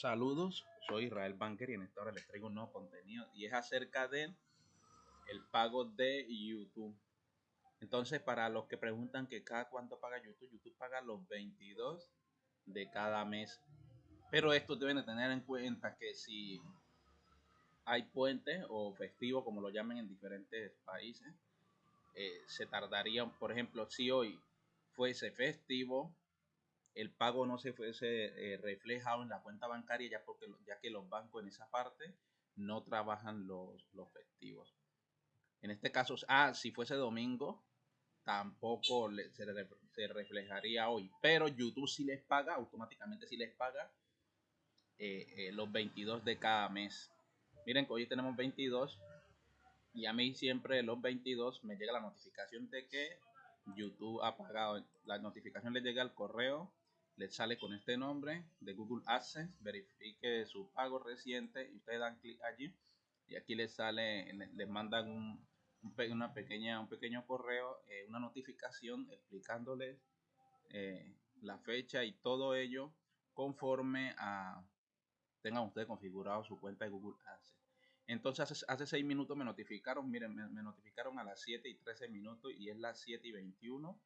Saludos, soy Israel Banker y en esta hora les traigo un nuevo contenido y es acerca de el pago de YouTube. Entonces, para los que preguntan que cada cuánto paga YouTube, YouTube paga los 22 de cada mes. Pero estos deben de tener en cuenta que si hay puente o festivo, como lo llamen en diferentes países, eh, se tardaría, por ejemplo, si hoy fuese festivo, el pago no se fuese eh, reflejado en la cuenta bancaria ya porque ya que los bancos en esa parte no trabajan los, los festivos. En este caso, ah, si fuese domingo, tampoco se, se, reflejaría hoy. Pero YouTube sí les paga, automáticamente sí les paga eh, eh, los 22 de cada mes. Miren que hoy tenemos 22 y a mí siempre los 22 me llega la notificación de que YouTube ha pagado. La notificación le llega al correo le sale con este nombre de Google AdSense, verifique su pago reciente y ustedes dan clic allí y aquí les sale, les mandan un, una pequeña, un pequeño correo, eh, una notificación explicándoles eh, la fecha y todo ello conforme a tengan ustedes configurado su cuenta de Google AdSense. Entonces hace, 6 minutos me notificaron, miren, me, me, notificaron a las 7 y 13 minutos y es las 7 y 21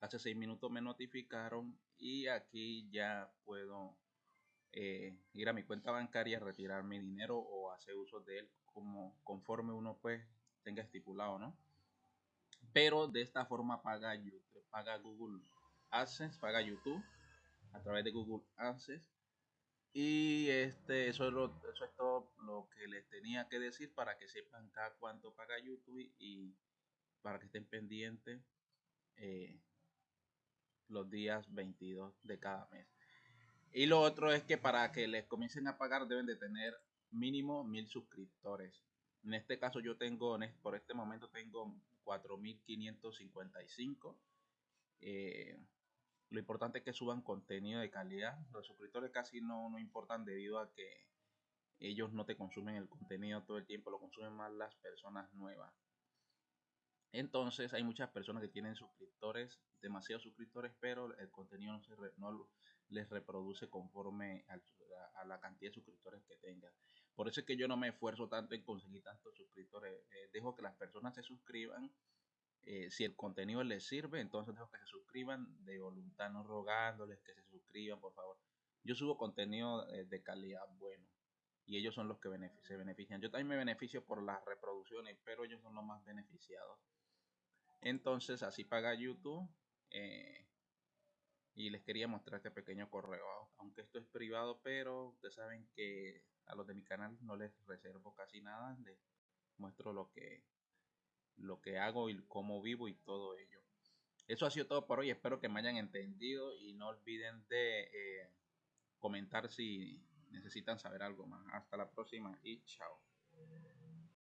hace seis minutos me notificaron y aquí ya puedo eh, ir a mi cuenta bancaria, retirar mi dinero o hacer uso de él como conforme uno pues tenga estipulado, ¿no? Pero de esta forma paga YouTube, paga Google AdSense, paga YouTube a través de Google AdSense. Y este, eso, es lo, eso es todo lo que les tenía que decir para que sepan cada cuánto paga YouTube y para que estén pendientes eh, los días 22 de cada mes. Y lo otro es que para que les comiencen a pagar deben de tener mínimo mil suscriptores. En este caso yo tengo, por este momento tengo 4.555. Eh, lo importante es que suban contenido de calidad. Los suscriptores casi no, no importan debido a que ellos no te consumen el contenido todo el tiempo, lo consumen más las personas nuevas. Entonces hay muchas personas que tienen suscriptores, demasiados suscriptores, pero el contenido no, se no les reproduce conforme a, la cantidad de suscriptores que tengan. Por eso es que yo no me esfuerzo tanto en conseguir tantos suscriptores. Eh, dejo que las personas se suscriban. Eh, si el contenido les sirve, entonces dejo que se suscriban de voluntad, no rogándoles que se suscriban, por favor. Yo subo contenido eh, de calidad bueno y ellos son los que se benefician. Yo también me beneficio por las reproducciones, pero ellos son los más beneficiados. Entonces así paga YouTube. Eh, y les quería mostrar este pequeño correo. Aunque esto es privado, pero ustedes saben que a los de mi canal no les reservo casi nada. Les muestro lo que, lo que hago y cómo vivo y todo ello. Eso ha sido todo por hoy. Espero que me hayan entendido y no olviden de eh, comentar si necesitan saber algo más. Hasta la próxima y chao.